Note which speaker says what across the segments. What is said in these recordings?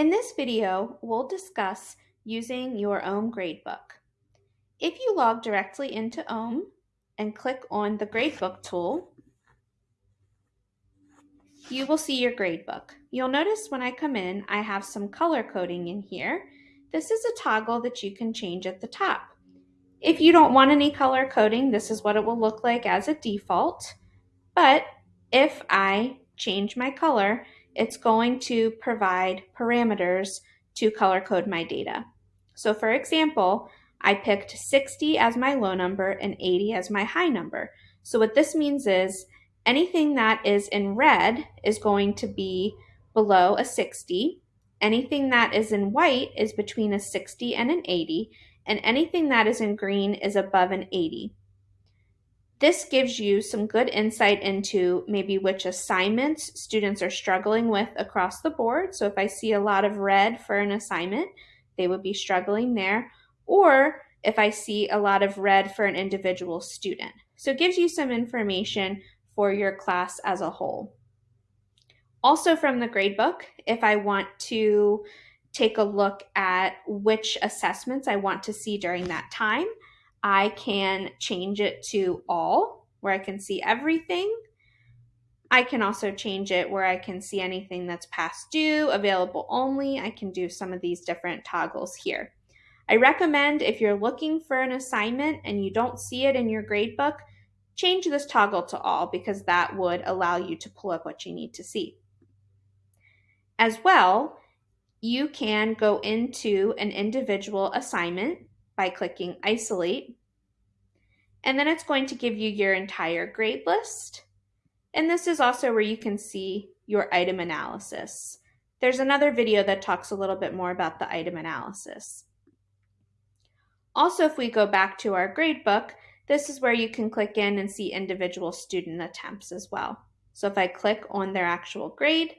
Speaker 1: In this video, we'll discuss using your OHM gradebook. If you log directly into OHM and click on the gradebook tool, you will see your gradebook. You'll notice when I come in, I have some color coding in here. This is a toggle that you can change at the top. If you don't want any color coding, this is what it will look like as a default. But if I change my color, it's going to provide parameters to color code my data. So for example, I picked 60 as my low number and 80 as my high number. So what this means is anything that is in red is going to be below a 60. Anything that is in white is between a 60 and an 80. And anything that is in green is above an 80. This gives you some good insight into maybe which assignments students are struggling with across the board. So if I see a lot of red for an assignment, they would be struggling there. Or if I see a lot of red for an individual student. So it gives you some information for your class as a whole. Also from the gradebook, if I want to take a look at which assessments I want to see during that time, I can change it to all, where I can see everything. I can also change it where I can see anything that's past due, available only. I can do some of these different toggles here. I recommend if you're looking for an assignment and you don't see it in your gradebook, change this toggle to all because that would allow you to pull up what you need to see. As well, you can go into an individual assignment by clicking isolate. And then it's going to give you your entire grade list. And this is also where you can see your item analysis. There's another video that talks a little bit more about the item analysis. Also, if we go back to our gradebook, this is where you can click in and see individual student attempts as well. So if I click on their actual grade,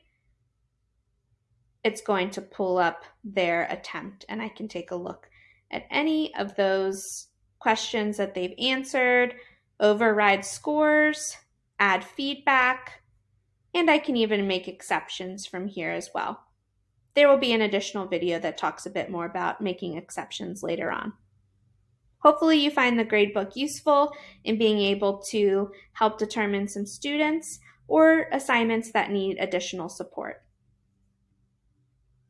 Speaker 1: it's going to pull up their attempt and I can take a look at any of those questions that they've answered, override scores, add feedback, and I can even make exceptions from here as well. There will be an additional video that talks a bit more about making exceptions later on. Hopefully you find the gradebook useful in being able to help determine some students or assignments that need additional support.